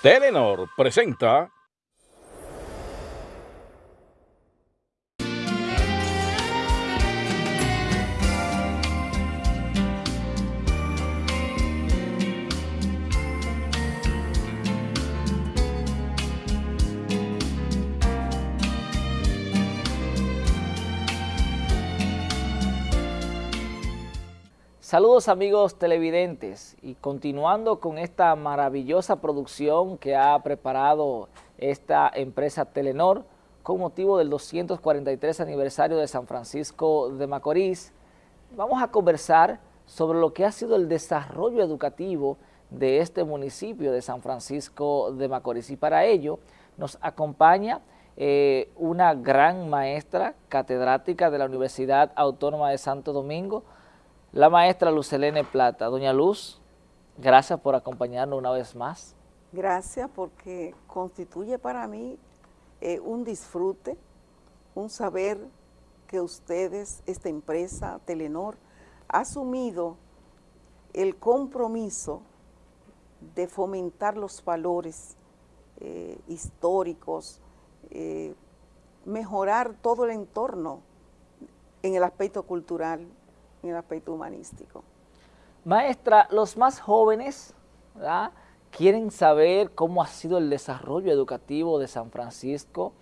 Telenor presenta Saludos amigos televidentes. Y continuando con esta maravillosa producción que ha preparado esta empresa Telenor con motivo del 243 aniversario de San Francisco de Macorís, vamos a conversar sobre lo que ha sido el desarrollo educativo de este municipio de San Francisco de Macorís. Y para ello nos acompaña eh, una gran maestra catedrática de la Universidad Autónoma de Santo Domingo, la maestra Lucelene Plata. Doña Luz, gracias por acompañarnos una vez más. Gracias porque constituye para mí eh, un disfrute, un saber que ustedes, esta empresa, Telenor, ha asumido el compromiso de fomentar los valores eh, históricos, eh, mejorar todo el entorno en el aspecto cultural, en el aspecto humanístico. Maestra, los más jóvenes quieren saber cómo ha sido el desarrollo educativo de San Francisco,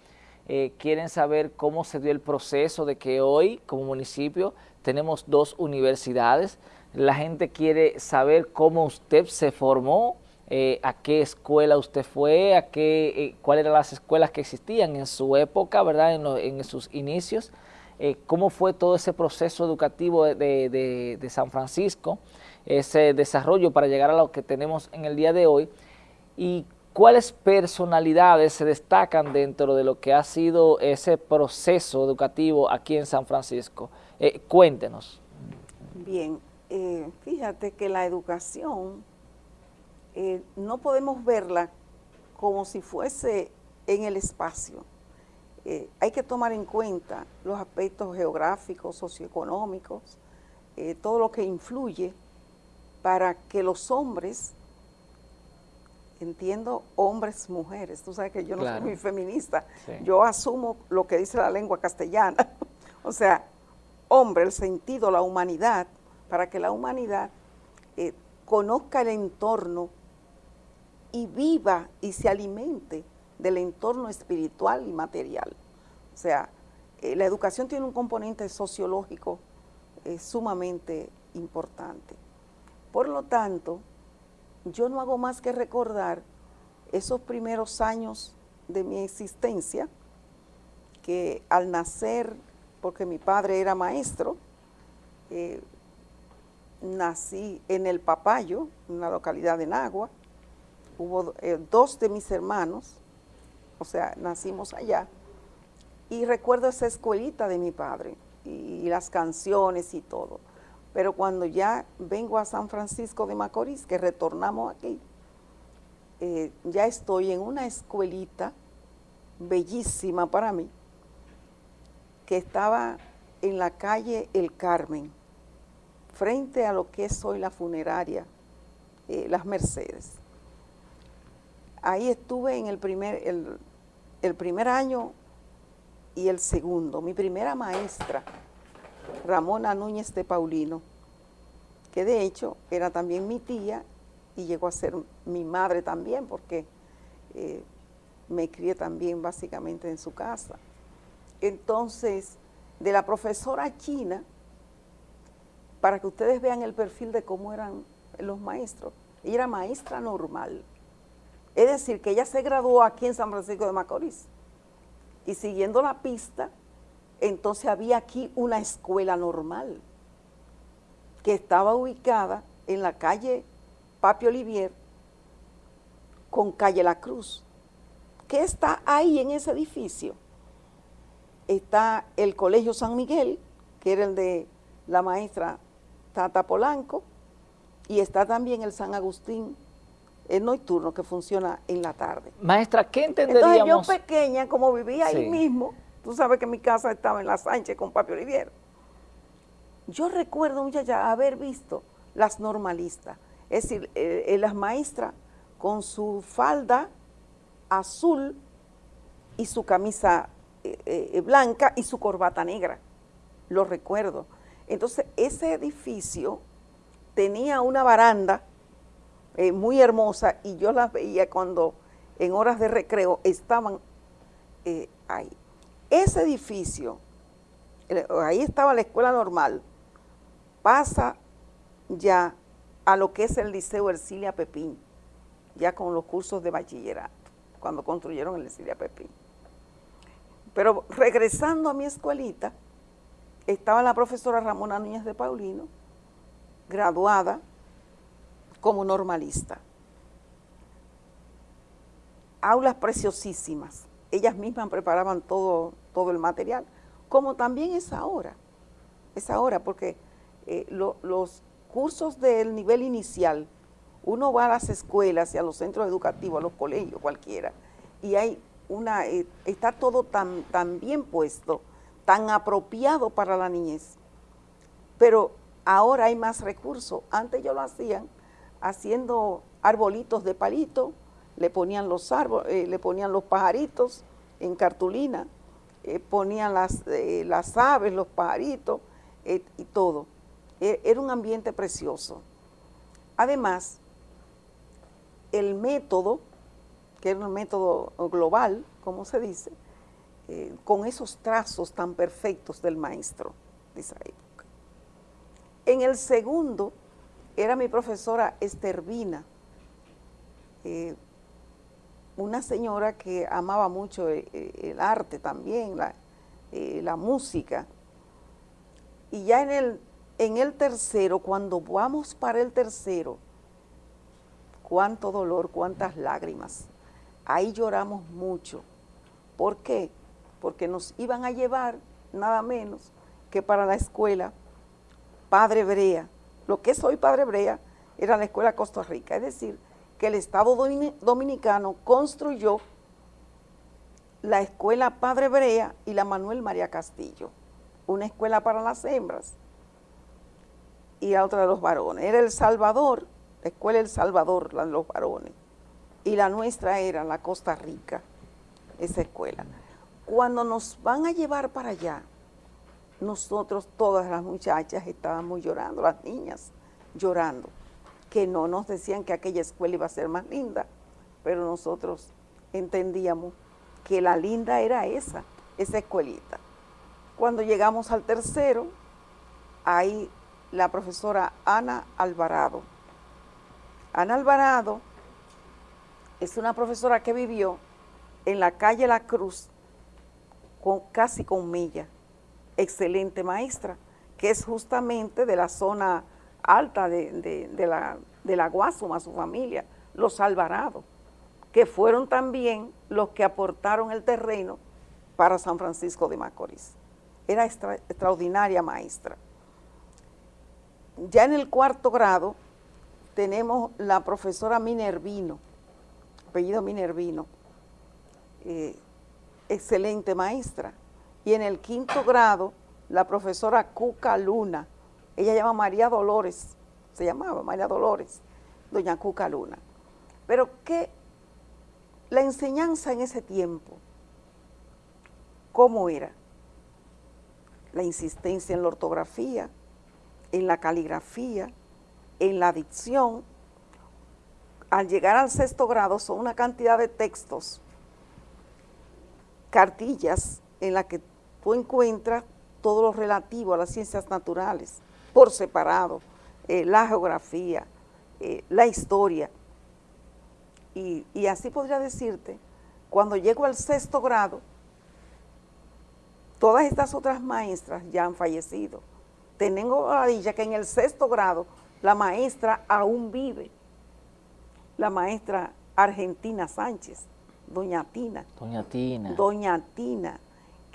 eh, quieren saber cómo se dio el proceso de que hoy, como municipio, tenemos dos universidades. La gente quiere saber cómo usted se formó, eh, a qué escuela usted fue, a qué, eh, cuáles eran las escuelas que existían en su época, ¿verdad? en sus inicios. Eh, cómo fue todo ese proceso educativo de, San Francisco, ese desarrollo para llegar a lo que tenemos en el día de hoy y cuáles personalidades se destacan dentro de lo que ha sido ese proceso educativo aquí en San Francisco. Eh, cuéntenos. Bien, eh, fíjate que la educación no podemos verla como si fuese en el espacio eh, hay que tomar en cuenta los aspectos geográficos, socioeconómicos, eh, todo lo que influye para que los hombres, entiendo hombres, mujeres, tú sabes que yo no soy muy feminista, yo asumo lo que dice la lengua castellana, o sea, hombre, el sentido, la humanidad, para que la humanidad eh, conozca el entorno y viva y se alimente del entorno espiritual y material. O sea, eh, la educación tiene un componente sociológico eh, sumamente importante. Por lo tanto, yo no hago más que recordar esos primeros años de mi existencia, que al nacer, porque mi padre era maestro, eh, nací en El Papayo, una localidad de Nagua, hubo dos de mis hermanos, o sea, nacimos allá, y recuerdo esa escuelita de mi padre y, las canciones y todo. Pero cuando ya vengo a San Francisco de Macorís, que retornamos aquí, eh, ya estoy en una escuelita bellísima para mí, que estaba en la calle El Carmen, frente a lo que es hoy la funeraria, eh, Las Mercedes. Ahí estuve en el primer, el, el primer año y el segundo. Mi primera maestra, Ramona Núñez de Paulino, que de hecho era también mi tía y llegó a ser mi madre también porque eh, me crié también básicamente en su casa. Entonces, de la profesora china, para que ustedes vean el perfil de cómo eran los maestros, ella era maestra normal. Es decir, que ella se graduó aquí en San Francisco de Macorís y siguiendo la pista, entonces había aquí una escuela normal que estaba ubicada en la calle Papi Olivier con calle La Cruz. ¿Qué está ahí en ese edificio? Está el Colegio San Miguel, que era el de la maestra Tata Polanco, y está también el San Agustín el nocturno que funciona en la tarde. Maestra, ¿qué entenderíamos? Entonces yo pequeña, como vivía ahí mismo, tú sabes que mi casa estaba en La Sánchez con Papi Olivier. Yo recuerdo, muchacha, haber visto las normalistas, es decir, eh, eh, las maestras con su falda azul y su camisa eh, eh, blanca y su corbata negra, lo recuerdo. Entonces, ese edificio tenía una baranda eh, muy hermosa y yo las veía cuando en horas de recreo estaban ahí. Ese edificio, ahí estaba la escuela normal, pasa ya a lo que es el Liceo Ercilia Pepín, ya con los cursos de bachillerato, cuando construyeron el Ercilia Pepín. Pero regresando a mi escuelita, estaba la profesora Ramona Núñez de Paulino, graduada como normalista. Aulas preciosísimas. Ellas mismas preparaban todo, todo el material, como también es ahora. Es ahora, porque eh, los cursos del nivel inicial, uno va a las escuelas y a los centros educativos, a los colegios, cualquiera, y hay una, eh, está todo tan, tan bien puesto, tan apropiado para la niñez. Pero ahora hay más recursos. Antes yo lo hacían haciendo arbolitos de palito, le ponían los árboles, eh, le ponían los pajaritos en cartulina, eh, ponían las, las aves, los pajaritos y todo. E, era un ambiente precioso. Además, el método que era un método global, como se dice, eh, con esos trazos tan perfectos del maestro de esa época. En el segundo era mi profesora Estervina, eh, una señora que amaba mucho eh, el, arte también, la, la, música. Y ya en el, en el tercero, cuando vamos para el tercero, cuánto dolor, cuántas lágrimas Ahí lloramos mucho. ¿Por qué? Porque nos iban a llevar nada menos que para la escuela Padre Brea. Lo que es hoy Padre Brea era la escuela Costa Rica. Es decir, que el Estado Dominicano construyó la escuela Padre Brea y la Manuel María Castillo. Una escuela para las hembras y la otra de los varones. Era El Salvador, la escuela El Salvador, la de los varones y la nuestra era la Costa Rica, esa escuela. Cuando nos van a llevar para allá, nosotros, todas las muchachas, estábamos llorando, las niñas llorando, que no nos decían que aquella escuela iba a ser más linda, pero nosotros entendíamos que la linda era esa, esa escuelita. Cuando llegamos al tercero, ahí la profesora Ana Alvarado. Ana Alvarado es una profesora que vivió en la calle La Cruz, con, casi con Milla, excelente maestra, que es justamente de la zona alta de, la, de la Guasuma, su familia, los Alvarados, que fueron también los que aportaron el terreno para San Francisco de Macorís. Era extraordinaria maestra. Ya en el cuarto grado tenemos la profesora Minervino, apellido Minervino, eh, excelente maestra. Y en el quinto grado, la profesora Cuca Luna, ella llama María Dolores, se llamaba María Dolores, doña Cuca Luna. Pero que la enseñanza en ese tiempo, ¿cómo era? La insistencia en la ortografía, en la caligrafía, en la dicción, al llegar al sexto grado son una cantidad de textos, cartillas en las que tú encuentras todo lo relativo a las ciencias naturales, por separado, eh, la geografía, eh, la historia. Y, y, así podría decirte, cuando llego al sexto grado, todas estas otras maestras ya han fallecido. Tengo la dicha que en el sexto grado la maestra aún vive la maestra Argentina Sánchez, doña Tina. Doña Tina. Doña Tina,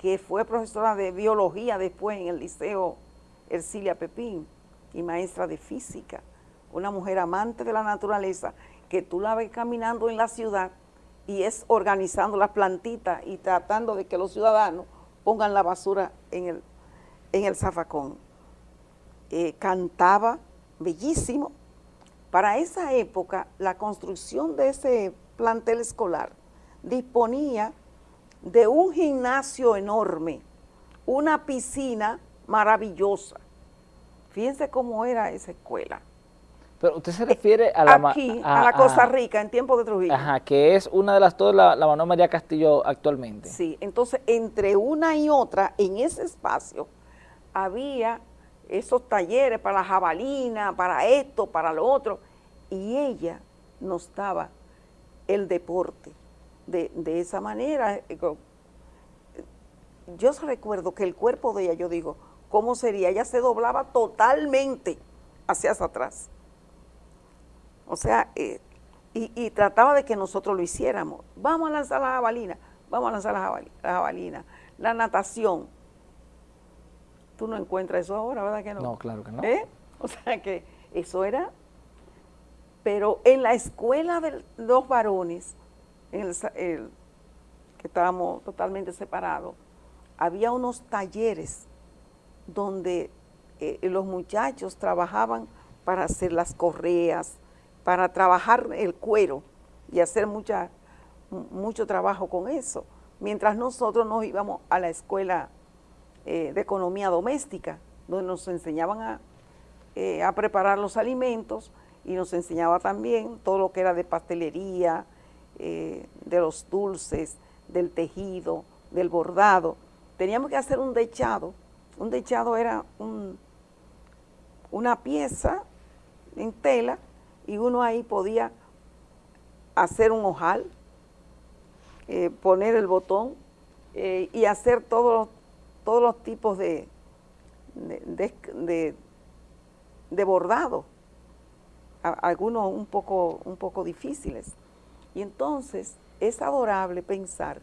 que fue profesora de biología después en el Liceo Ercilia Pepín y maestra de física, una mujer amante de la naturaleza, que tú la ves caminando en la ciudad y es organizando las plantitas y tratando de que los ciudadanos pongan la basura en el, en el zafacón. Eh, cantaba bellísimo, Para esa época, la construcción de ese plantel escolar disponía de un gimnasio enorme, una piscina maravillosa. Fíjense cómo era esa escuela. Pero usted se refiere a la... Aquí, a, la Costa Rica, en tiempo de Trujillo. Ajá, que es una de las dos, la, la Manuel María Castillo actualmente. Sí, entonces entre una y otra, en ese espacio, había esos talleres para la jabalina, para esto, para lo otro, y ella nos daba el deporte de, de esa manera. Yo recuerdo que el cuerpo de ella, yo digo, ¿cómo sería? Ella se doblaba totalmente hacia atrás. O sea, eh, y, trataba de que nosotros lo hiciéramos. Vamos a lanzar la jabalina, vamos a lanzar la jabalina. La natación. Tú no encuentras eso ahora, ¿verdad que no? No, claro que no. ¿Eh? O sea que eso era... Pero en la escuela de los varones, en el, que estábamos totalmente separados, había unos talleres donde eh, los muchachos trabajaban para hacer las correas, para trabajar el cuero y hacer mucha, mucho trabajo con eso, mientras nosotros nos íbamos a la escuela eh, de economía doméstica, donde nos enseñaban a, eh, a, preparar los alimentos y nos enseñaba también todo lo que era de pastelería, eh, de los dulces, del tejido, del bordado. Teníamos que hacer un dechado. Un dechado era un, una pieza en tela y uno ahí podía hacer un ojal, eh, poner el botón eh, y hacer todos todos los tipos de, de, de, bordado, algunos un poco, un poco difíciles. Y entonces es adorable pensar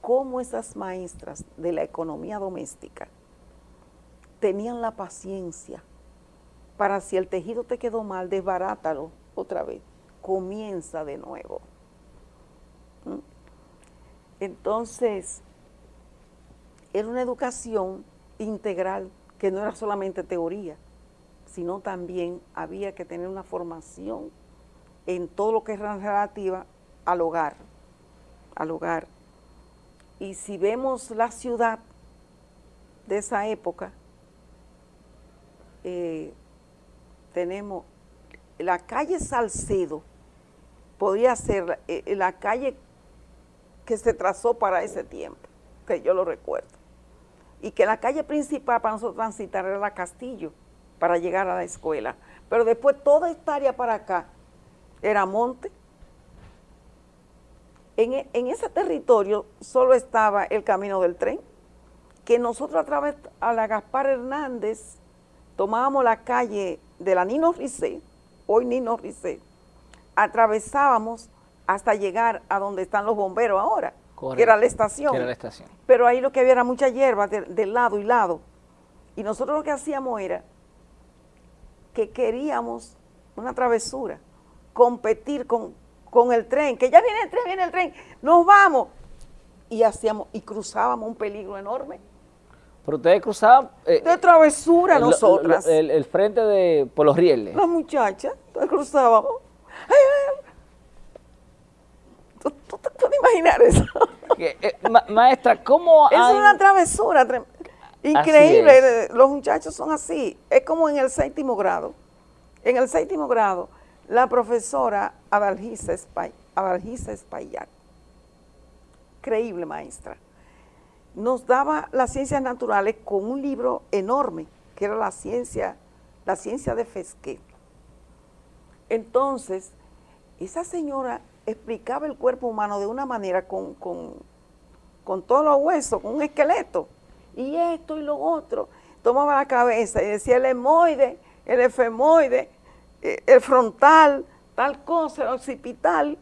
cómo esas maestras de la economía doméstica tenían la paciencia para si el tejido te quedó mal, desbarátalo otra vez, comienza de nuevo. ¿Mm? Entonces, era una educación integral que no era solamente teoría, sino también había que tener una formación en todo lo que es relativa al hogar, al hogar. Y si vemos la ciudad de esa época, eh, tenemos la calle Salcedo, podría ser eh, la calle que se trazó para ese tiempo, que yo lo recuerdo. Y que la calle principal para nosotros transitar era la Castillo, para llegar a la escuela. Pero después toda esta área para acá era monte. En, e, en ese territorio solo estaba el camino del tren, que nosotros a través a la Gaspar Hernández tomábamos la calle de la Nino Ricé, hoy Nino Ricé, atravesábamos hasta llegar a donde están los bomberos ahora, que era la estación. era la estación. Pero ahí lo que había era mucha hierba de, lado y lado. Y nosotros lo que hacíamos era que queríamos una travesura, competir con, con el tren, que ya viene el tren, viene el tren, nos vamos. Y hacíamos, y cruzábamos un peligro enorme pero ustedes cruzaban... Eh, de travesura nosotras. el, frente de... por los rieles. Las muchachas, entonces cruzábamos. ¿Tú, te puedes imaginar eso? Eh, maestra, ¿cómo Es una travesura increíble. Los muchachos son así. Es como en el séptimo grado. En el séptimo grado, la profesora Adalgisa Espaillat. Creíble maestra nos daba las ciencias naturales con un libro enorme, que era la ciencia, la ciencia de Fesquet. Entonces, esa señora explicaba el cuerpo humano de una manera con, con, con todos los huesos, con un esqueleto, y esto y lo otro. Tomaba la cabeza y decía el hemoide, el efemoide, el frontal, tal cosa, el occipital.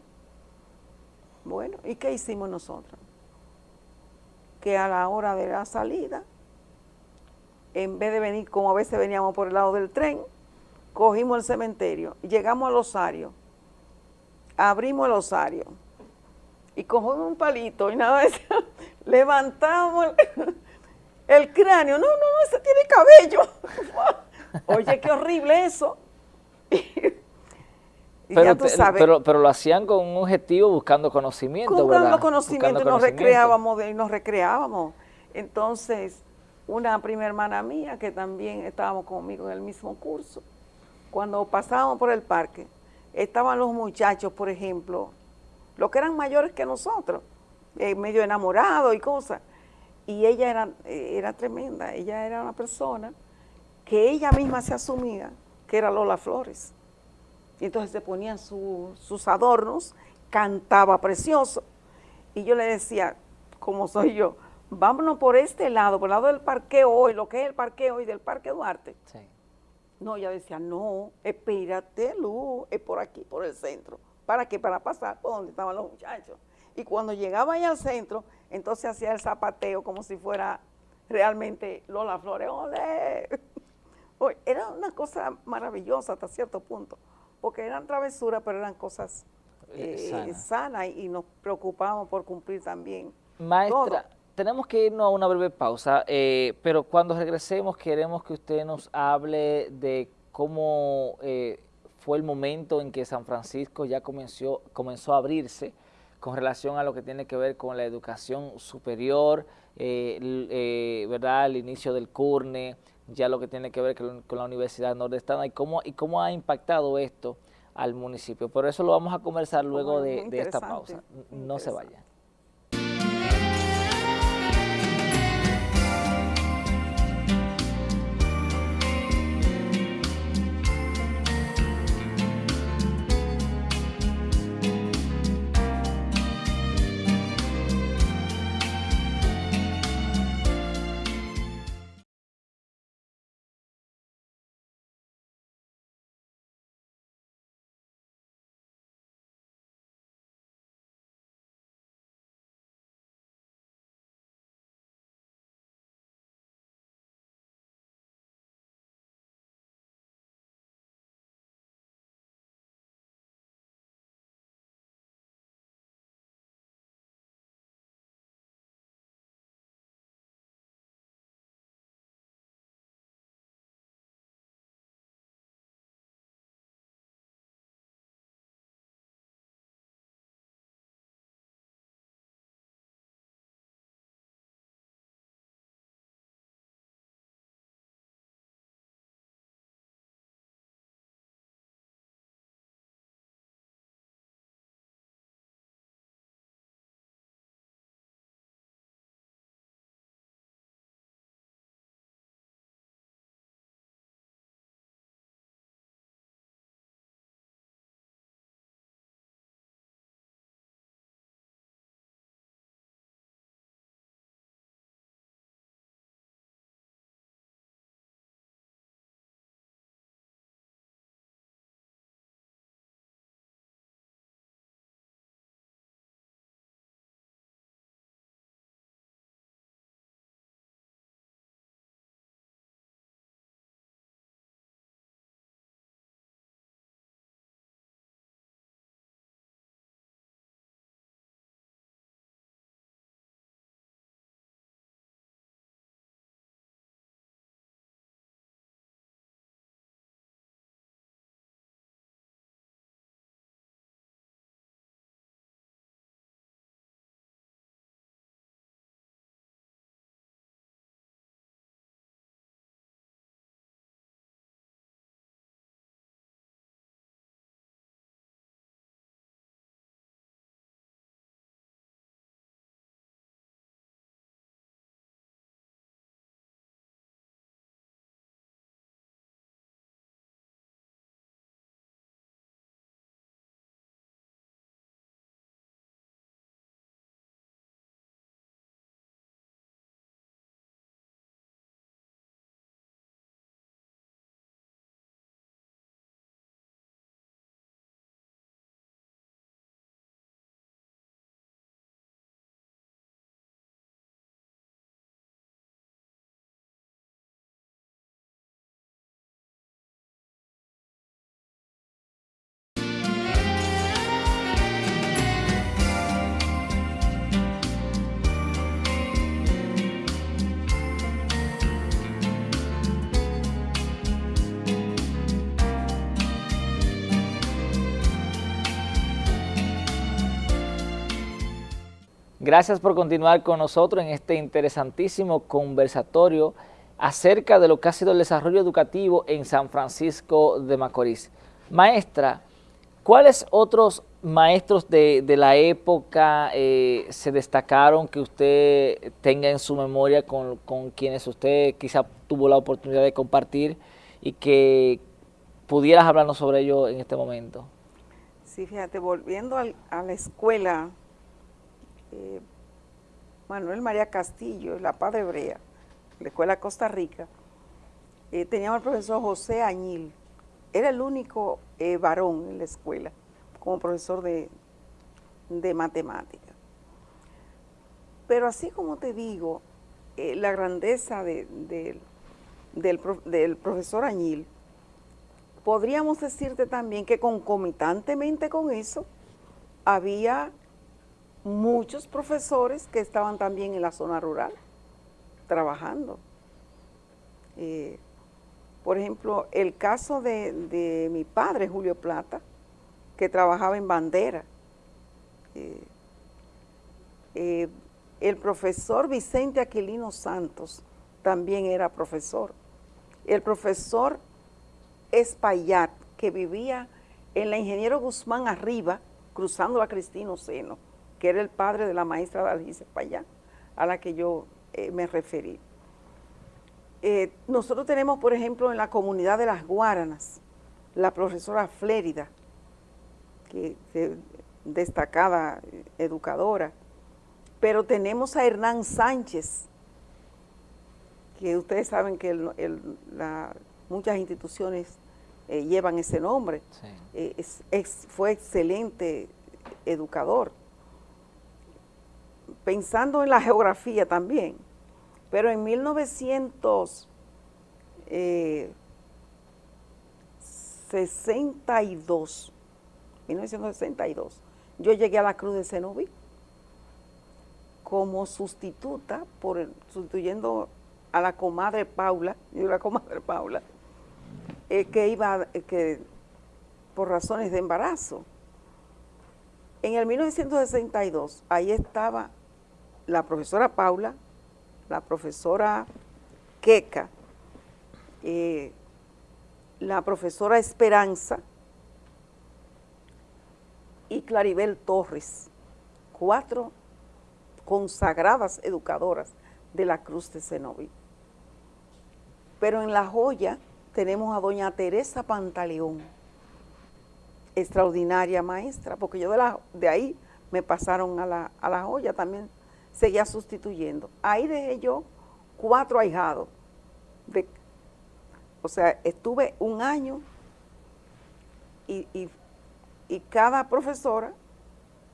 Bueno, ¿y qué hicimos nosotros? que a la hora de la salida, en vez de venir como a veces veníamos por el lado del tren, cogimos el cementerio, llegamos al osario, abrimos el osario y cogimos un palito y nada de levantamos el, cráneo, no, no, no, ese tiene cabello. Oye, qué horrible eso. Pero, pero, pero, lo hacían con un objetivo buscando conocimiento, buscando conocimiento y nos recreábamos, y nos recreábamos. Entonces, una prima hermana mía que también estábamos conmigo en el mismo curso, cuando pasábamos por el parque, estaban los muchachos, por ejemplo, los que eran mayores que nosotros, eh, medio enamorados y cosas, y ella era, eh, era tremenda, ella era una persona que ella misma se asumía que era Lola Flores. Y entonces se ponían sus adornos, cantaba precioso, y yo le decía, como soy yo, vámonos por este lado, por el lado del parque hoy, lo que es el parque hoy del Parque Duarte. Sí. No, ella decía, no, espérate, Luz, es por aquí, por el centro. ¿Para qué? Para pasar por donde estaban los muchachos. Y cuando llegaba ahí al centro, entonces hacía el zapateo como si fuera realmente Lola Flores. ¡Ole! Era una cosa maravillosa hasta cierto punto, porque eran travesuras, pero eran cosas eh, eh, sanas y, nos preocupábamos por cumplir también. Maestra, tenemos que irnos a una breve pausa, eh, pero cuando regresemos queremos que usted nos hable de cómo eh, fue el momento en que San Francisco ya comenzó, comenzó a abrirse con relación a lo que tiene que ver con la educación superior, eh, ¿verdad? el inicio del CURNE, ya lo que tiene que ver con, la Universidad Nordestana y cómo, y cómo ha impactado esto al municipio. Por eso lo vamos a conversar luego de, de esta pausa. No se vayan. Gracias por continuar con nosotros en este interesantísimo conversatorio acerca de lo que ha sido el desarrollo educativo en San Francisco de Macorís. Maestra, ¿cuáles otros maestros de, la época eh, se destacaron que usted tenga en su memoria con, quienes usted quizá tuvo la oportunidad de compartir y que pudieras hablarnos sobre ello en este momento? Sí, fíjate, volviendo a la escuela, eh, Manuel María Castillo, la Padre Hebrea, la Escuela Costa Rica, eh, teníamos al profesor José Añil, era el único varón en la escuela como profesor de, matemática. Pero así como te digo, eh, la grandeza del, del profesor Añil, podríamos decirte también que concomitantemente con eso, había muchos profesores que estaban también en la zona rural, trabajando. Eh, por ejemplo, el caso de, de, mi padre, Julio Plata, que trabajaba en bandera. Eh, eh, el profesor Vicente Aquilino Santos también era profesor. El profesor Espaillat, que vivía en la Ingeniero Guzmán arriba, cruzando a Cristino Seno, que era el padre de la maestra Dalgisa Espaillat, a la que yo eh, me referí. nosotros tenemos, por ejemplo, en la comunidad de las Guaranas, la profesora Flérida, que, destacada educadora, pero tenemos a Hernán Sánchez, que ustedes saben que muchas instituciones eh, llevan ese nombre, eh, fue excelente educador. Pensando en la geografía también, pero en 1962 1962, yo llegué a la Cruz de Cenoví como sustituta, por sustituyendo a la comadre Paula, y la comadre Paula, eh, que iba, eh, que por razones de embarazo. En el 1962, ahí estaba la profesora Paula, la profesora Queca, eh, la profesora Esperanza, y Claribel Torres, cuatro consagradas educadoras de la Cruz de Cenoví. Pero en La Joya tenemos a doña Teresa Pantaleón, extraordinaria maestra, porque yo de, de ahí me pasaron a la, a la Joya, también seguía sustituyendo. Ahí dejé yo cuatro ahijados. De, o sea, estuve un año y, y y cada profesora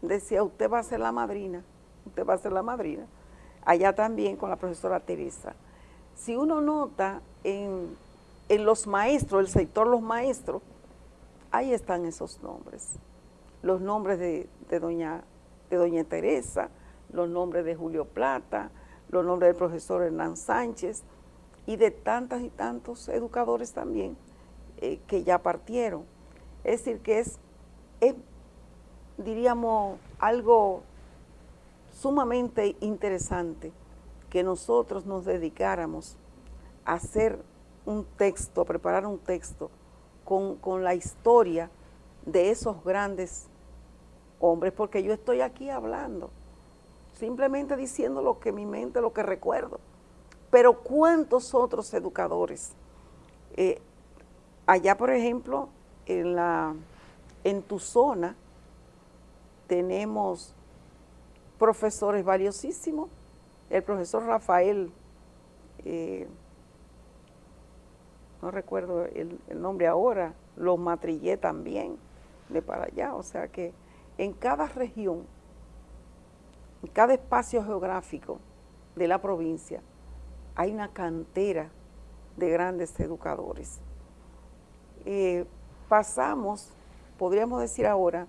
decía, usted va a ser la madrina, usted va a ser la madrina. Allá también con la profesora Teresa. Si uno nota en, los maestros, el sector los maestros, ahí están esos nombres. Los nombres de, doña, de doña Teresa, los nombres de Julio Plata, los nombres del profesor Hernán Sánchez y de tantas y tantos educadores también eh, que ya partieron. Es decir, que es es, diríamos, algo sumamente interesante que nosotros nos dedicáramos a hacer un texto, a preparar un texto con, con la historia de esos grandes hombres, porque yo estoy aquí hablando, simplemente diciendo lo que mi mente, lo que recuerdo. Pero ¿cuántos otros educadores? Eh, allá, por ejemplo, en la en tu zona tenemos profesores valiosísimos. El profesor Rafael, eh, no recuerdo el, nombre ahora, los matrillé también de para allá. O sea que en cada región, en cada espacio geográfico de la provincia, hay una cantera de grandes educadores. Eh, pasamos podríamos decir ahora,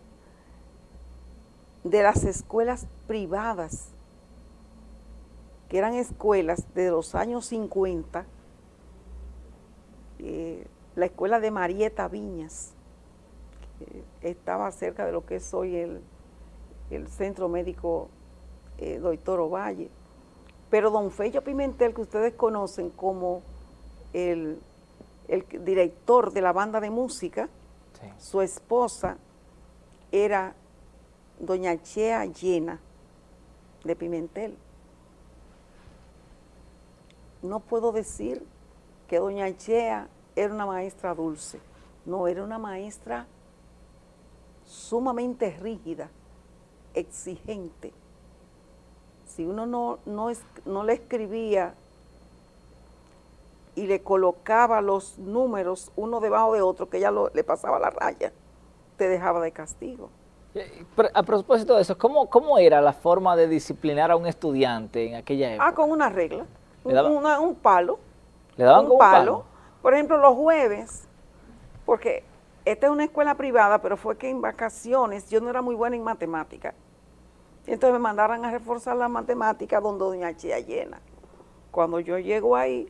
de las escuelas privadas, que eran escuelas de los años 50, eh, la escuela de Marieta Viñas, que estaba cerca de lo que es hoy el, el Centro Médico eh, doctor Ovalle. Pero don Fello Pimentel, que ustedes conocen como el, director de la banda de música, su esposa era doña Chea Llena de Pimentel. No puedo decir que doña Chea era una maestra dulce, no, era una maestra sumamente rígida, exigente. Si uno no, no, no le escribía y le colocaba los números uno debajo de otro, que ella le pasaba la raya, te dejaba de castigo. a propósito de eso, ¿cómo, ¿cómo era la forma de disciplinar a un estudiante en aquella época? Ah, con una regla, un, palo. ¿Le daban un palo? Por ejemplo, los jueves, porque esta es una escuela privada, pero fue que en vacaciones yo no era muy buena en matemática. Entonces me mandaron a reforzar la matemática donde doña Chía llena. Cuando yo llego ahí,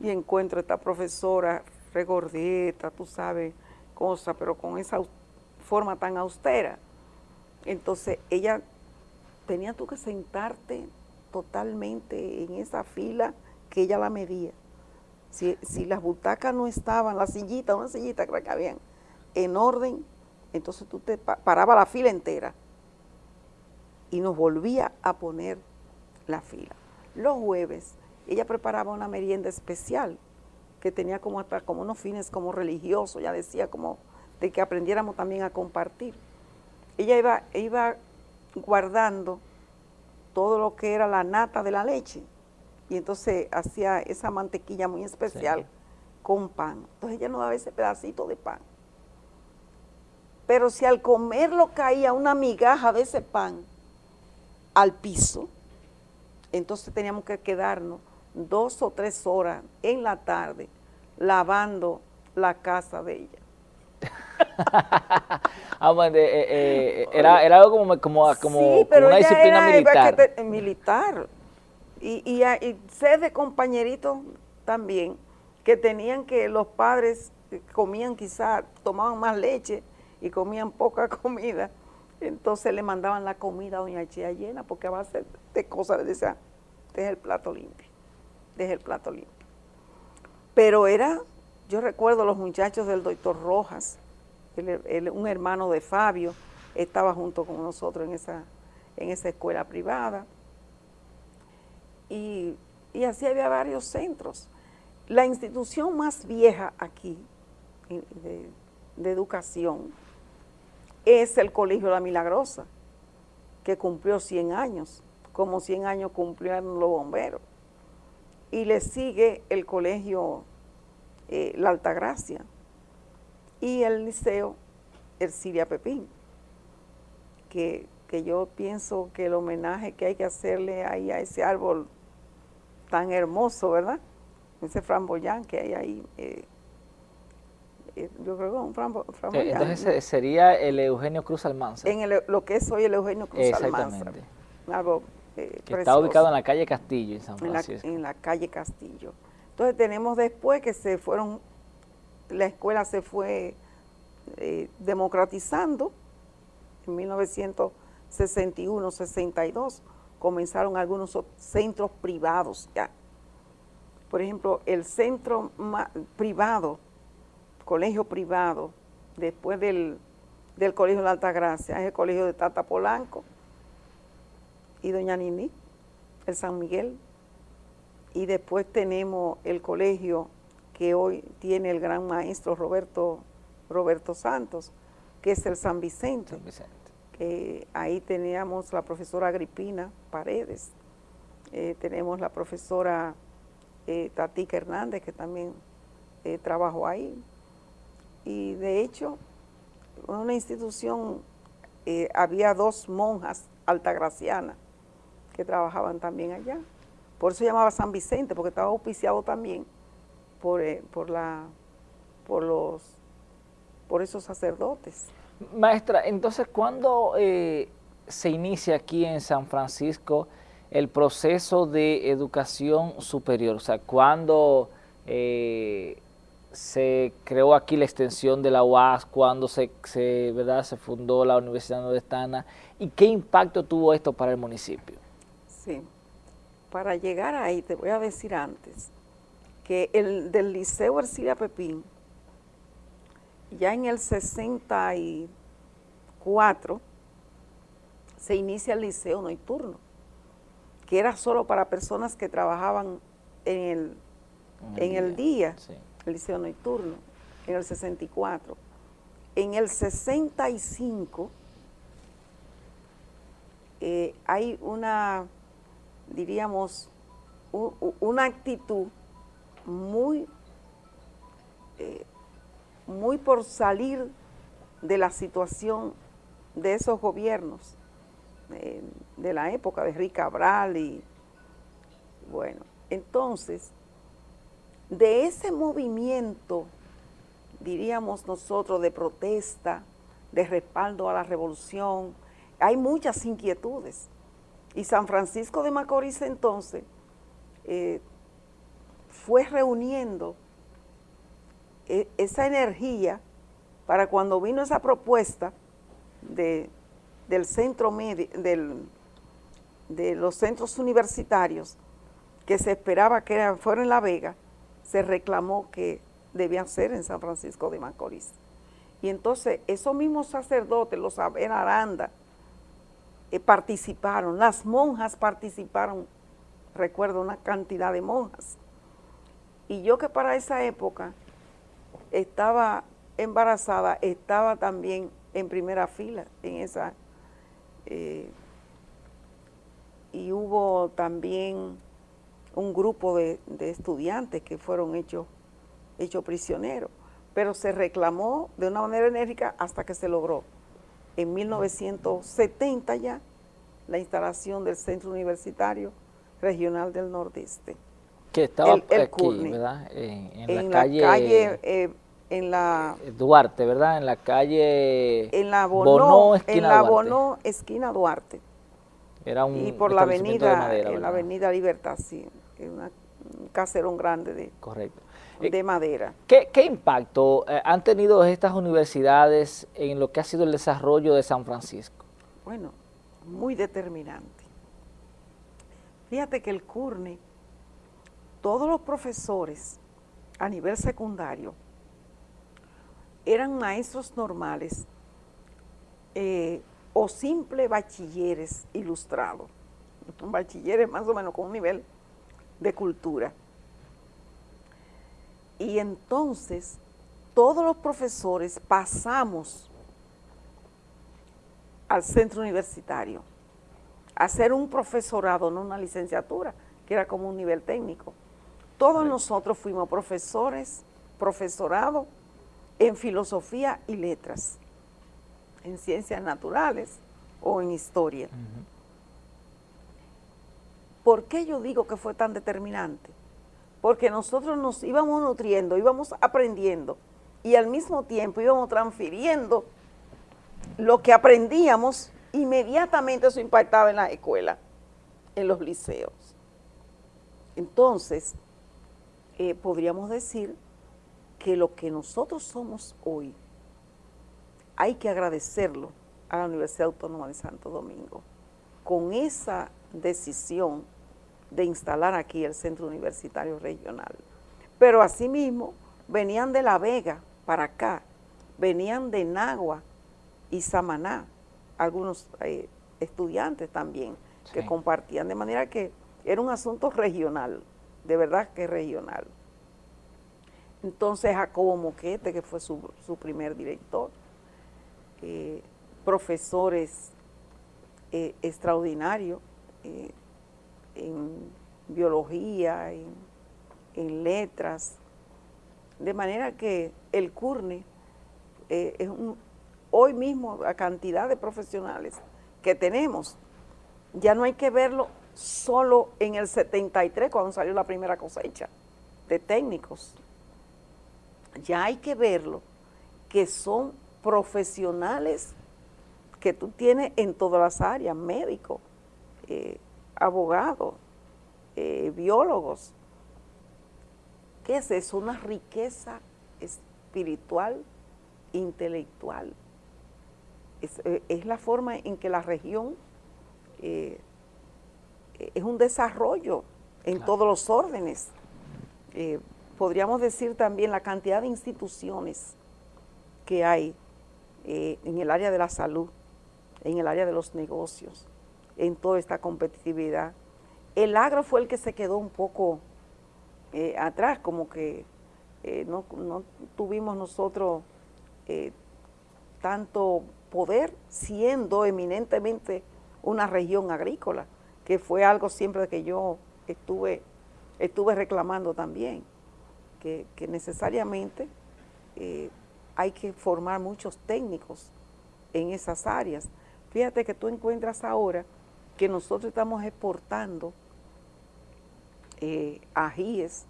y encuentro a esta profesora regordeta, tú sabes, cosa, pero con esa forma tan austera. Entonces ella tenía tú que sentarte totalmente en esa fila que ella la medía. Si, las butacas no estaban, la sillita, una sillita que habían en orden, entonces tú te paraba la fila entera y nos volvía a poner la fila. Los jueves ella preparaba una merienda especial que tenía como hasta como unos fines como religiosos, ya decía como de que aprendiéramos también a compartir. Ella iba, iba guardando todo lo que era la nata de la leche y entonces hacía esa mantequilla muy especial con pan. Entonces ella nos daba ese pedacito de pan. Pero si al comerlo caía una migaja de ese pan al piso, entonces teníamos que quedarnos dos o tres horas en la tarde lavando la casa de ella. ah, bueno, eh, eh, eh, era, algo como, como, como, una disciplina militar. militar. Y, y, y sé de compañeritos también que tenían que los padres comían quizás, tomaban más leche y comían poca comida, entonces le mandaban la comida a doña Chía llena porque a base de cosas le decía, este el plato limpio deje el plato limpio. Pero era, yo recuerdo los muchachos del doctor Rojas, un hermano de Fabio, estaba junto con nosotros en esa, en esa escuela privada. Y, así había varios centros. La institución más vieja aquí de educación es el Colegio La Milagrosa, que cumplió 100 años, como 100 años cumplieron los bomberos y le sigue el colegio eh, La Altagracia y el liceo Ercilia Pepín, que, yo pienso que el homenaje que hay que hacerle ahí a ese árbol tan hermoso, ¿verdad? Ese framboyán que hay ahí, eh, yo creo que un framboyán. Entonces sería el Eugenio Cruz Almanza. En lo que es hoy el Eugenio Cruz Almanza. Algo eh, está ubicado en la calle Castillo, en San Francisco. En la, calle Castillo. Entonces tenemos después que se fueron, la escuela se fue eh, democratizando, en 1961, 62, comenzaron algunos centros privados ya. Por ejemplo, el centro privado, colegio privado, después del, del Colegio de la Altagracia, es el Colegio de Tata Polanco, y Doña Nini, el San Miguel, y después tenemos el colegio que hoy tiene el gran maestro Roberto, Roberto Santos, que es el San Vicente. Que ahí teníamos la profesora Agripina Paredes, eh, tenemos la profesora eh, Tatica Hernández, que también eh, trabajó ahí. Y de hecho, en una institución había dos monjas altagracianas, que trabajaban también allá. Por eso llamaba San Vicente, porque estaba auspiciado también por, eh, por, la, por, los, por esos sacerdotes. Maestra, entonces, ¿cuándo eh, se inicia aquí en San Francisco el proceso de educación superior? O sea, ¿cuándo eh, se creó aquí la extensión de la UAS, cuando se, ¿verdad? se fundó la Universidad Nordestana y qué impacto tuvo esto para el municipio. Sí, para llegar ahí te voy a decir antes que el del Liceo Ercilia Pepín, ya en el 64 se inicia el liceo nocturno, que era solo para personas que trabajaban en el, en el, día, el liceo nocturno, en el 64. En el 65 eh, hay una, diríamos, una actitud muy, eh, muy por salir de la situación de esos gobiernos eh, de la época de Rick Cabral y bueno, entonces de ese movimiento, diríamos nosotros, de protesta, de respaldo a la revolución, hay muchas inquietudes. Y San Francisco de Macorís entonces eh, fue reuniendo e, esa energía para cuando vino esa propuesta de, del centro del, de los centros universitarios, que se esperaba que fuera en La Vega, se reclamó que debían ser en San Francisco de Macorís. Y entonces esos mismos sacerdotes, los Saber Aranda, eh, participaron, las monjas participaron, recuerdo una cantidad de monjas. Y yo que para esa época estaba embarazada, estaba también en primera fila en esa... Eh, y hubo también un grupo de, estudiantes que fueron hechos, hechos prisioneros, pero se reclamó de una manera enérgica hasta que se logró. En 1970 ya, la instalación del Centro Universitario Regional del Nordeste. Que estaba aquí, ¿verdad? En, la, calle... Eh, en la... Duarte, ¿verdad? En la calle... En la Bono, en la Bono, esquina Duarte. Era un Y por la avenida, en la avenida Libertad, sí un caserón grande de, Correcto. de eh, madera. ¿Qué, impacto eh, han tenido estas universidades en lo que ha sido el desarrollo de San Francisco? Bueno, muy determinante. Fíjate que el CURNE, todos los profesores a nivel secundario eran maestros normales eh, o simple bachilleres ilustrados, bachilleres más o menos con un nivel de cultura. Y entonces todos los profesores pasamos al centro universitario a hacer un profesorado, no una licenciatura, que era como un nivel técnico. Todos nosotros fuimos profesores, profesorado en filosofía y letras, en ciencias naturales o en historia. ¿Por qué yo digo que fue tan determinante? Porque nosotros nos íbamos nutriendo, íbamos aprendiendo y al mismo tiempo íbamos transfiriendo lo que aprendíamos, inmediatamente eso impactaba en la escuela, en los liceos. Entonces, eh, podríamos decir que lo que nosotros somos hoy, hay que agradecerlo a la Universidad Autónoma de Santo Domingo, con esa decisión de instalar aquí el Centro Universitario Regional. Pero asimismo venían de La Vega para acá, venían de Nagua y Samaná, algunos eh, estudiantes también que compartían, de manera que era un asunto regional, de verdad que regional. Entonces Jacobo Moquete, que fue su, primer director, eh, profesores eh, extraordinarios, eh, en biología, en, letras, de manera que el CURNE eh, es hoy mismo la cantidad de profesionales que tenemos, ya no hay que verlo solo en el 73 cuando salió la primera cosecha de técnicos, ya hay que verlo que son profesionales que tú tienes en todas las áreas, médicos, eh, abogados, eh, biólogos. ¿Qué es eso? Una riqueza espiritual, intelectual. Es, eh, la forma en que la región eh, es un desarrollo en todos los órdenes. Podríamos decir también la cantidad de instituciones que hay en el área de la salud, en el área de los negocios, en toda esta competitividad. El agro fue el que se quedó un poco atrás, como que eh, no, tuvimos nosotros eh, tanto poder siendo eminentemente una región agrícola, que fue algo siempre que yo estuve, estuve reclamando también, que, necesariamente eh, hay que formar muchos técnicos en esas áreas. Fíjate que tú encuentras ahora que nosotros estamos exportando ajíes,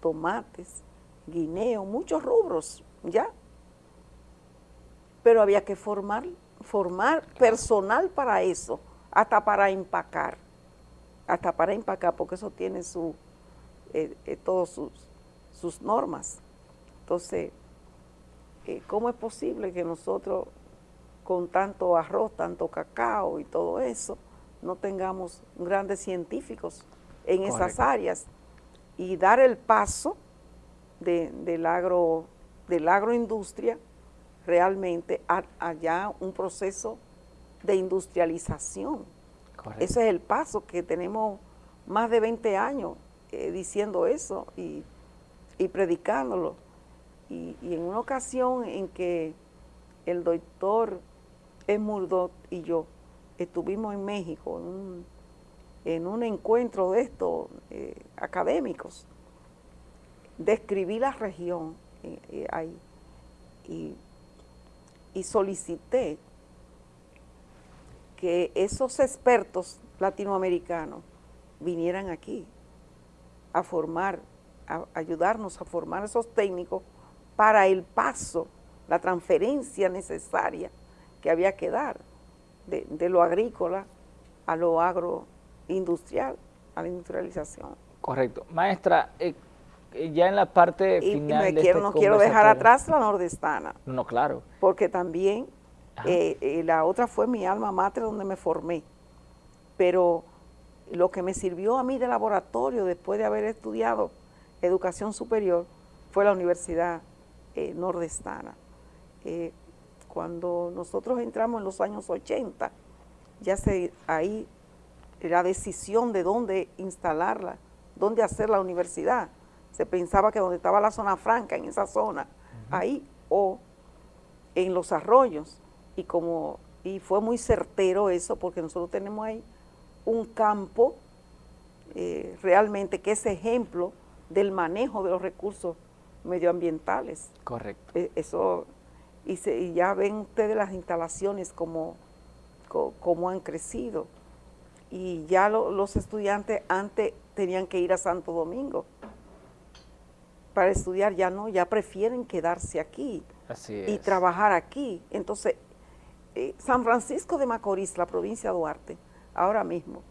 tomates, guineo, muchos rubros, ¿ya? Pero había que formar, formar personal para eso, hasta para empacar, hasta para empacar, porque eso tiene su, eh, eh, todas sus, sus normas. Entonces, eh, ¿cómo es posible que nosotros con tanto arroz, tanto cacao y todo eso, no tengamos grandes científicos en esas áreas y dar el paso de, del, agro, del agroindustria realmente allá un proceso de industrialización. Ese es el paso que tenemos más de 20 años eh, diciendo eso y, predicándolo. Y, en una ocasión en que el doctor Esmurdot y yo estuvimos en México en un, encuentro de estos eh, académicos, describí la región eh, eh, ahí y, solicité que esos expertos latinoamericanos vinieran aquí a formar, a ayudarnos a formar esos técnicos para el paso, la transferencia necesaria que había que dar de, de lo agrícola a lo agroindustrial, a la industrialización. Correcto. Maestra, eh, eh, ya en la parte final de quiero, este no quiero dejar atrás la nordestana. No, claro. Porque también eh, eh, la otra fue mi alma mater donde me formé. Pero lo que me sirvió a mí de laboratorio después de haber estudiado educación superior fue la Universidad Nordestana. Cuando nosotros entramos en los años 80, ya se, ahí la decisión de dónde instalarla, dónde hacer la universidad, se pensaba que donde estaba la zona franca, en esa zona, ahí o en los arroyos. Y como y fue muy certero eso porque nosotros tenemos ahí un campo eh, realmente que es ejemplo del manejo de los recursos medioambientales. Correcto. E, eso, y, se, ya ven ustedes las instalaciones como, como, han crecido. Y ya los estudiantes antes tenían que ir a Santo Domingo para estudiar ya no, ya prefieren quedarse aquí y trabajar aquí. Entonces, eh, San Francisco de Macorís, la provincia de Duarte, ahora mismo,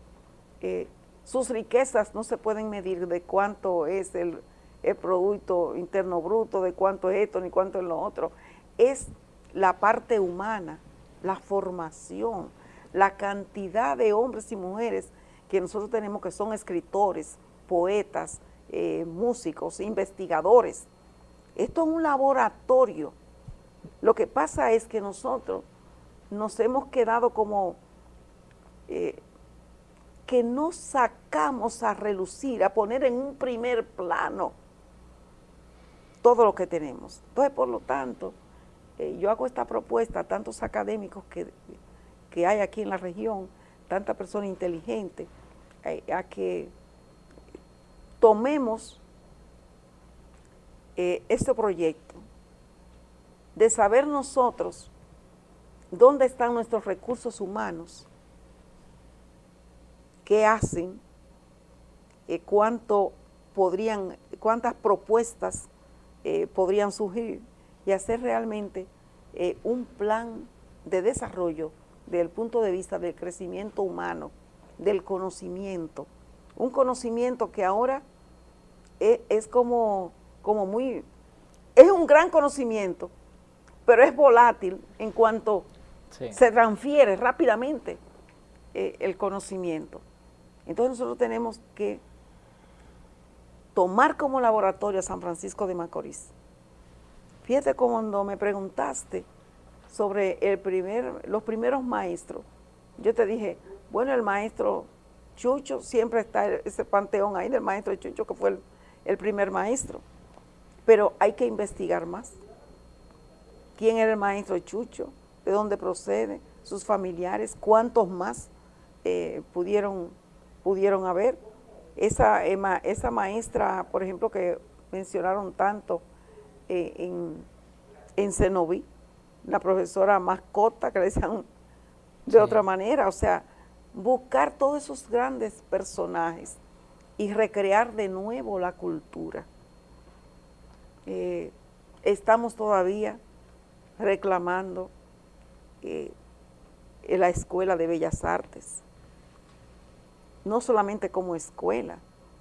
eh, sus riquezas no se pueden medir de cuánto es el, el, Producto Interno Bruto, de cuánto es esto, ni cuánto es lo otro. Es la parte humana, la formación, la cantidad de hombres y mujeres que nosotros tenemos que son escritores, poetas, eh, músicos, investigadores. Esto es un laboratorio. Lo que pasa es que nosotros nos hemos quedado como eh, que no sacamos a relucir, a poner en un primer plano todo lo que tenemos. Entonces, por lo tanto, eh, yo hago esta propuesta a tantos académicos que, que hay aquí en la región, tanta persona inteligente, a que tomemos eh, este proyecto de saber nosotros dónde están nuestros recursos humanos, qué hacen, eh, cuánto podrían, cuántas propuestas eh, podrían surgir y hacer realmente un plan de desarrollo desde el punto de vista del crecimiento humano, del conocimiento, un conocimiento que ahora es, como, como muy, es un gran conocimiento, pero es volátil en cuanto se transfiere rápidamente eh, el conocimiento. Entonces nosotros tenemos que tomar como laboratorio a San Francisco de Macorís. Fíjate cuando me preguntaste sobre el primer, los primeros maestros, yo te dije, bueno, el maestro Chucho, siempre está ese panteón ahí del maestro Chucho, que fue el primer maestro, pero hay que investigar más. ¿Quién era el maestro Chucho? ¿De dónde procede? ¿Sus familiares? ¿Cuántos más eh, pudieron, pudieron haber? Esa, esa maestra, por ejemplo, que mencionaron tanto eh, en, en Cenoví, la profesora mascota, que le decían de otra manera, o sea, buscar todos esos grandes personajes y recrear de nuevo la cultura. Eh, estamos todavía reclamando eh, en la Escuela de Bellas Artes, no solamente como escuela,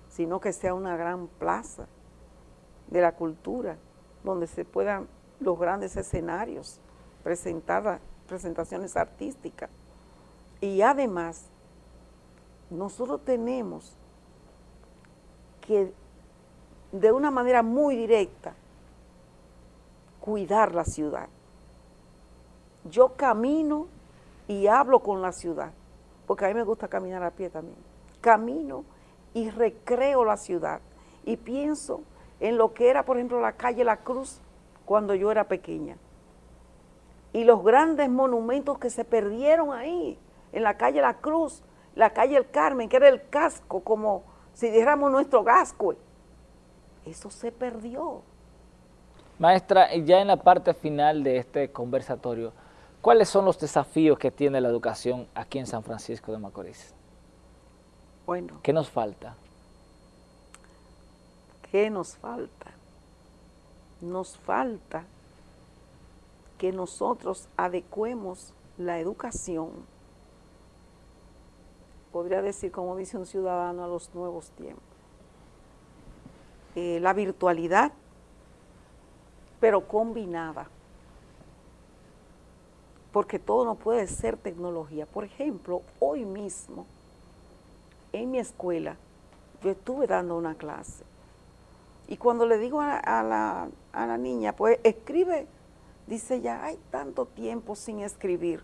sino que sea una gran plaza de la cultura, donde se puedan los grandes escenarios, presentar presentaciones artísticas. Y además, nosotros tenemos que de una manera muy directa cuidar la ciudad. Yo camino y hablo con la ciudad, porque a mí me gusta caminar a pie también. Camino y recreo la ciudad y pienso en lo que era, por ejemplo, la calle La Cruz cuando yo era pequeña. Y los grandes monumentos que se perdieron ahí, en la calle La Cruz, la calle El Carmen, que era el casco, como si dijéramos nuestro gasco. Eso se perdió. Maestra, ya en la parte final de este conversatorio, ¿cuáles son los desafíos que tiene la educación aquí en San Francisco de Macorís? Bueno. ¿Qué nos falta? ¿Qué nos falta? Nos falta que nosotros adecuemos la educación podría decir, como dice un ciudadano, a los nuevos tiempos. Eh, la virtualidad, pero combinada, porque todo no puede ser tecnología. Por ejemplo, hoy mismo, en mi escuela, yo estuve dando una clase, y cuando le digo a, la, a la niña, pues escribe, dice ya hay tanto tiempo sin escribir.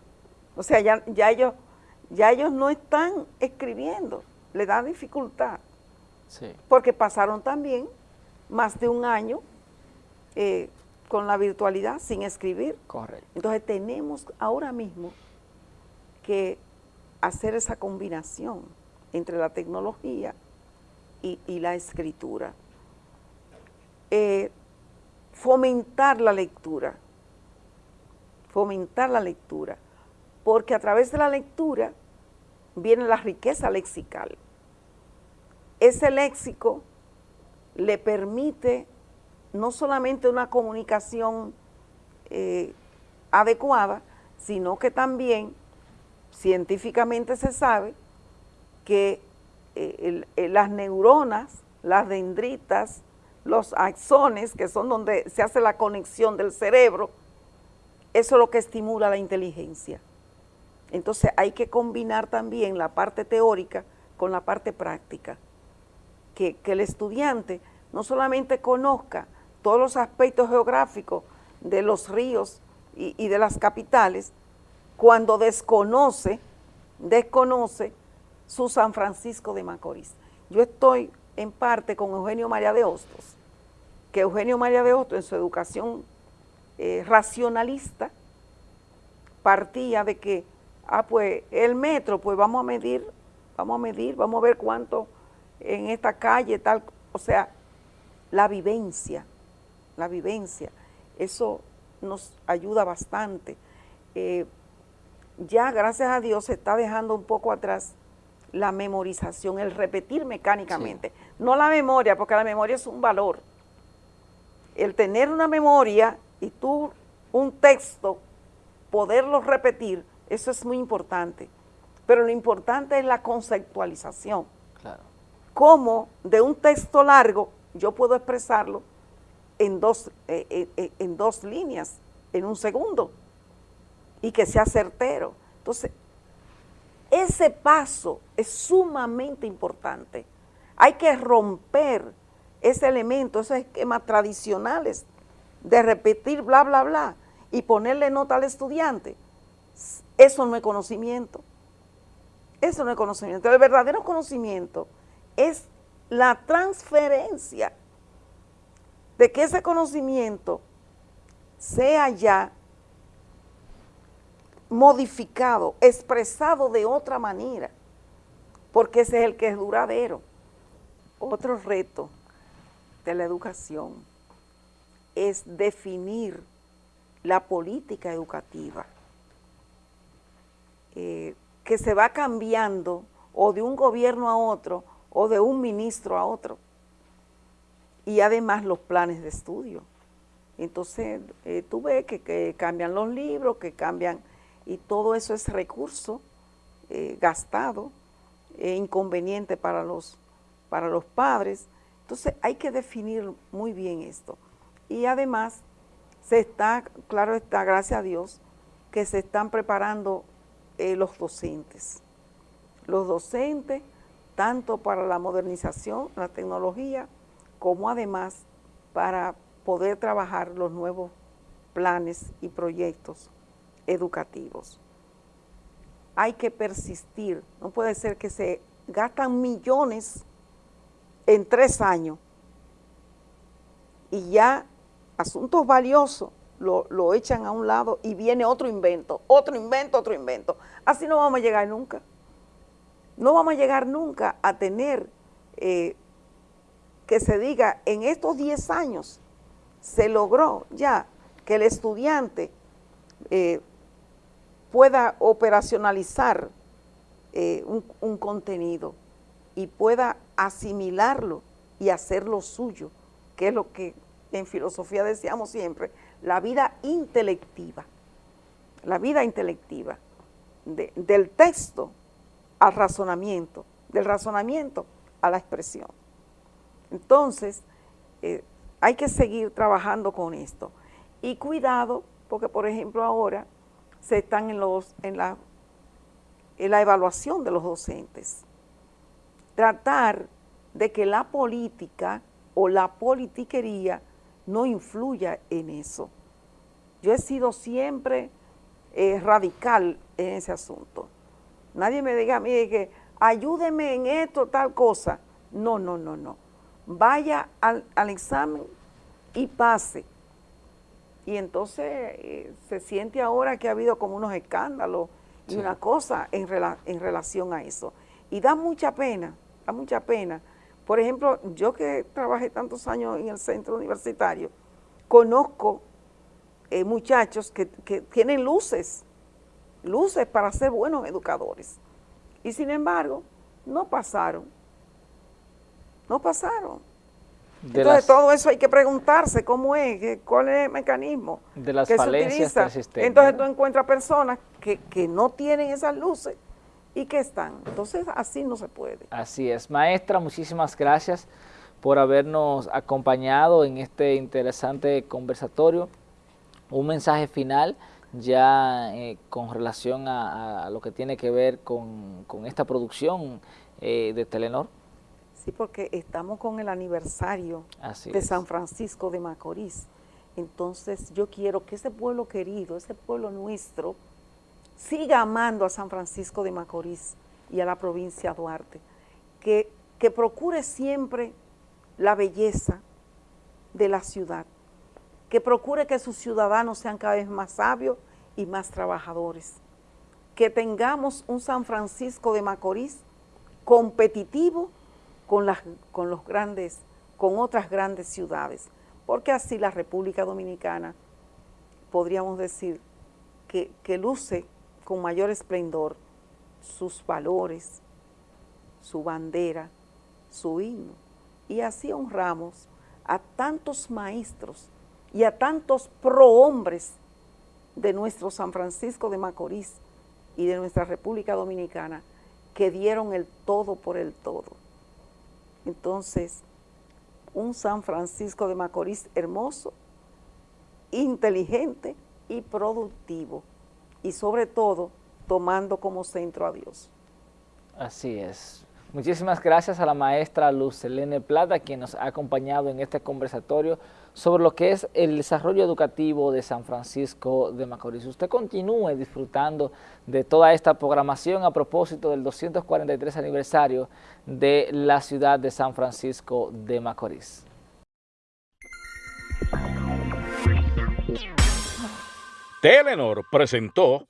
O sea, ya, ya ellos ya ellos no están escribiendo, le da dificultad. Porque pasaron también más de un año eh, con la virtualidad sin escribir. Correcto. Entonces tenemos ahora mismo que hacer esa combinación entre la tecnología y, la escritura. Eh, fomentar la lectura, fomentar la lectura, porque a través de la lectura viene la riqueza lexical. Ese léxico le permite no solamente una comunicación eh, adecuada, sino que también científicamente se sabe que eh, las neuronas, las dendritas, los axones, que son donde se hace la conexión del cerebro, eso es lo que estimula la inteligencia. Entonces hay que combinar también la parte teórica con la parte práctica. Que, el estudiante no solamente conozca todos los aspectos geográficos de los ríos y, y de las capitales, cuando desconoce, desconoce su San Francisco de Macorís. Yo estoy en parte con Eugenio María de Hostos, que Eugenio María de Hostos en su educación eh, racionalista partía de que ah, pues el metro, pues vamos a medir, vamos a medir, vamos a ver cuánto en esta calle, tal, o sea, la vivencia, la vivencia, eso nos ayuda bastante. Eh, ya, gracias a Dios, se está dejando un poco atrás la memorización, el repetir mecánicamente. No la memoria, porque la memoria es un valor. El tener una memoria y tú un texto, poderlo repetir, eso es muy importante. Pero lo importante es la conceptualización. Claro. Cómo de un texto largo yo puedo expresarlo en dos, eh, eh, eh, en dos líneas, en un segundo, y que sea certero. Entonces, ese paso es sumamente importante. Hay que romper ese elemento, esos esquemas tradicionales de repetir bla, bla, bla y ponerle nota al estudiante. Eso no es conocimiento. Eso no es conocimiento. El verdadero conocimiento es la transferencia de que ese conocimiento sea ya modificado, expresado de otra manera, porque ese es el que es duradero. Otro reto de la educación es definir la política educativa, eh, que se va cambiando o de un gobierno a otro o de un ministro a otro, y además los planes de estudio. Entonces, eh, tú ves que, cambian los libros, que cambian, y todo eso es recurso eh, gastado, e inconveniente para los, para los padres. Entonces, hay que definir muy bien esto. Y además, se está, claro está, gracias a Dios, que se están preparando eh, los docentes. Los docentes, tanto para la modernización, la tecnología, como además para poder trabajar los nuevos planes y proyectos educativos. Hay que persistir, no puede ser que se gastan millones en tres años y ya asuntos valiosos lo, lo, echan a un lado y viene otro invento, otro invento, otro invento. Así no vamos a llegar nunca. No vamos a llegar nunca a tener eh, que se diga, en estos 10 años se logró ya que el estudiante eh, pueda operacionalizar eh, un, un, contenido y pueda asimilarlo y hacerlo suyo, que es lo que en filosofía decíamos siempre, la vida intelectiva, la vida intelectiva, del texto al razonamiento, del razonamiento a la expresión. Entonces, eh, hay que seguir trabajando con esto. Y cuidado, porque por ejemplo ahora se están en, los, en, la, en la evaluación de los docentes. Tratar de que la política o la politiquería no influya en eso. Yo he sido siempre eh, radical en ese asunto. Nadie me diga a mí que ayúdeme en esto, tal cosa. No, no, no, no vaya al, examen y pase. Y entonces eh, se siente ahora que ha habido como unos escándalos y una cosa en, en relación a eso. Y da mucha pena, da mucha pena. Por ejemplo, yo que trabajé tantos años en el centro universitario, conozco eh, muchachos que, que tienen luces, luces para ser buenos educadores. Y sin embargo, no pasaron no pasaron. Entonces todo eso hay que preguntarse cómo es, cuál es el mecanismo de las que falencias se utiliza. Entonces tú encuentras personas que, que no tienen esas luces y que están. Entonces así no se puede. Así es. Maestra, muchísimas gracias por habernos acompañado en este interesante conversatorio. Un mensaje final ya eh, con relación a, lo que tiene que ver con, esta producción eh, de Telenor. Sí, porque estamos con el aniversario de San Francisco de Macorís. Entonces yo quiero que ese pueblo querido, ese pueblo nuestro, siga amando a San Francisco de Macorís y a la provincia Duarte. Que, que procure siempre la belleza de la ciudad. Que procure que sus ciudadanos sean cada vez más sabios y más trabajadores. Que tengamos un San Francisco de Macorís competitivo con, las, con los grandes, con otras grandes ciudades, porque así la República Dominicana, podríamos decir, que, que luce con mayor esplendor sus valores, su bandera, su himno, y así honramos a tantos maestros y a tantos prohombres de nuestro San Francisco de Macorís y de nuestra República Dominicana que dieron el todo por el todo. Entonces, un San Francisco de Macorís hermoso, inteligente y productivo. Y sobre todo, tomando como centro a Dios. Así es. Muchísimas gracias a la maestra Luz Plata, quien nos ha acompañado en este conversatorio sobre lo que es el desarrollo educativo de San Francisco de Macorís. Usted continúe disfrutando de toda esta programación a propósito del 243 aniversario de la ciudad de San Francisco de Macorís. Telenor presentó